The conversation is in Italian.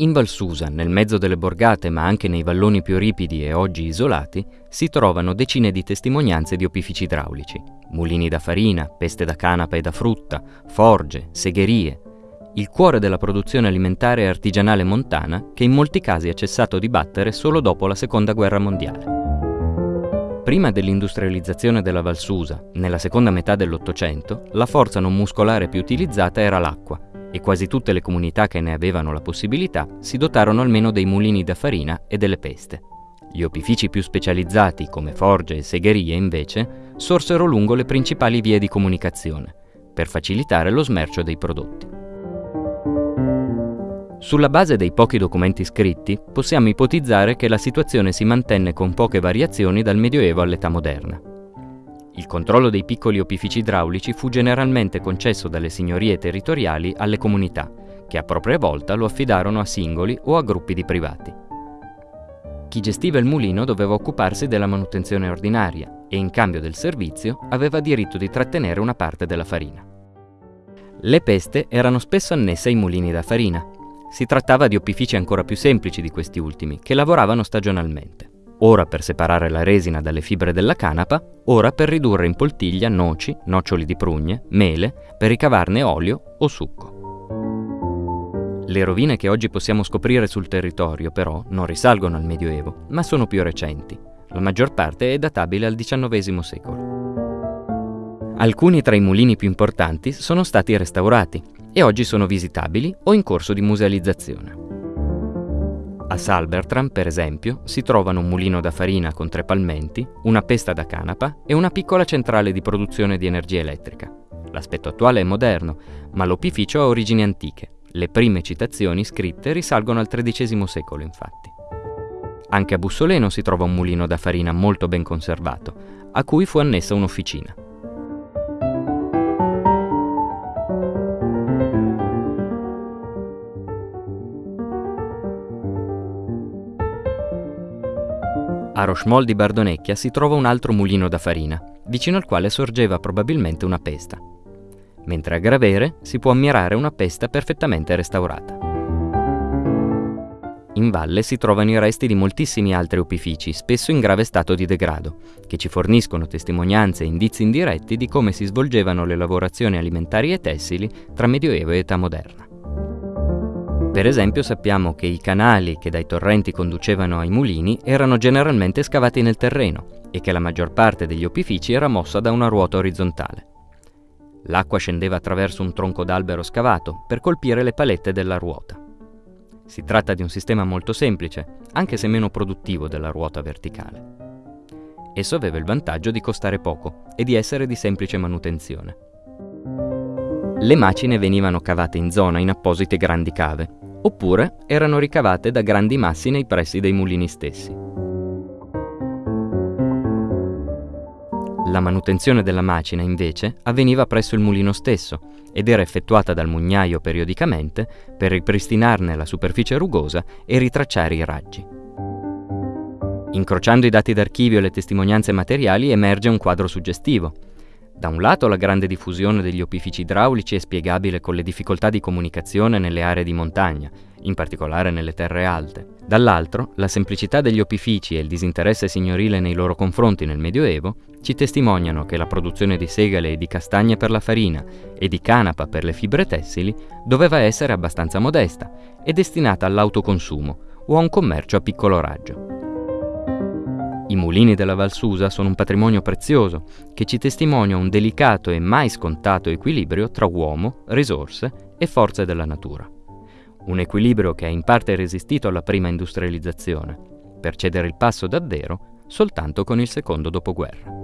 In Valsusa, nel mezzo delle borgate ma anche nei valloni più ripidi e oggi isolati, si trovano decine di testimonianze di opifici idraulici. Mulini da farina, peste da canapa e da frutta, forge, segherie. Il cuore della produzione alimentare e artigianale montana che in molti casi ha cessato di battere solo dopo la Seconda Guerra Mondiale. Prima dell'industrializzazione della Valsusa, nella seconda metà dell'Ottocento, la forza non muscolare più utilizzata era l'acqua e quasi tutte le comunità che ne avevano la possibilità si dotarono almeno dei mulini da farina e delle peste. Gli opifici più specializzati, come forge e segherie, invece, sorsero lungo le principali vie di comunicazione, per facilitare lo smercio dei prodotti. Sulla base dei pochi documenti scritti, possiamo ipotizzare che la situazione si mantenne con poche variazioni dal Medioevo all'età moderna. Il controllo dei piccoli opifici idraulici fu generalmente concesso dalle signorie territoriali alle comunità, che a propria volta lo affidarono a singoli o a gruppi di privati. Chi gestiva il mulino doveva occuparsi della manutenzione ordinaria e in cambio del servizio aveva diritto di trattenere una parte della farina. Le peste erano spesso annesse ai mulini da farina. Si trattava di opifici ancora più semplici di questi ultimi, che lavoravano stagionalmente ora per separare la resina dalle fibre della canapa, ora per ridurre in poltiglia noci, noccioli di prugne, mele, per ricavarne olio o succo. Le rovine che oggi possiamo scoprire sul territorio, però, non risalgono al Medioevo, ma sono più recenti. La maggior parte è databile al XIX secolo. Alcuni tra i mulini più importanti sono stati restaurati e oggi sono visitabili o in corso di musealizzazione. Salbertram, per esempio, si trovano un mulino da farina con tre palmenti, una pesta da canapa e una piccola centrale di produzione di energia elettrica. L'aspetto attuale è moderno, ma l'opificio ha origini antiche. Le prime citazioni scritte risalgono al XIII secolo, infatti. Anche a Bussoleno si trova un mulino da farina molto ben conservato, a cui fu annessa un'officina. A Rochemol di Bardonecchia si trova un altro mulino da farina, vicino al quale sorgeva probabilmente una pesta. Mentre a Gravere si può ammirare una pesta perfettamente restaurata. In valle si trovano i resti di moltissimi altri opifici, spesso in grave stato di degrado, che ci forniscono testimonianze e indizi indiretti di come si svolgevano le lavorazioni alimentari e tessili tra Medioevo e età moderna. Per esempio sappiamo che i canali che dai torrenti conducevano ai mulini erano generalmente scavati nel terreno e che la maggior parte degli opifici era mossa da una ruota orizzontale. L'acqua scendeva attraverso un tronco d'albero scavato per colpire le palette della ruota. Si tratta di un sistema molto semplice, anche se meno produttivo della ruota verticale. Esso aveva il vantaggio di costare poco e di essere di semplice manutenzione. Le macine venivano cavate in zona in apposite grandi cave, oppure erano ricavate da grandi massi nei pressi dei mulini stessi. La manutenzione della macina, invece, avveniva presso il mulino stesso ed era effettuata dal mugnaio periodicamente per ripristinarne la superficie rugosa e ritracciare i raggi. Incrociando i dati d'archivio e le testimonianze materiali emerge un quadro suggestivo. Da un lato la grande diffusione degli opifici idraulici è spiegabile con le difficoltà di comunicazione nelle aree di montagna, in particolare nelle terre alte. Dall'altro, la semplicità degli opifici e il disinteresse signorile nei loro confronti nel Medioevo ci testimoniano che la produzione di segale e di castagne per la farina e di canapa per le fibre tessili doveva essere abbastanza modesta e destinata all'autoconsumo o a un commercio a piccolo raggio. I mulini della Valsusa sono un patrimonio prezioso che ci testimonia un delicato e mai scontato equilibrio tra uomo, risorse e forze della natura. Un equilibrio che ha in parte resistito alla prima industrializzazione, per cedere il passo davvero soltanto con il secondo dopoguerra.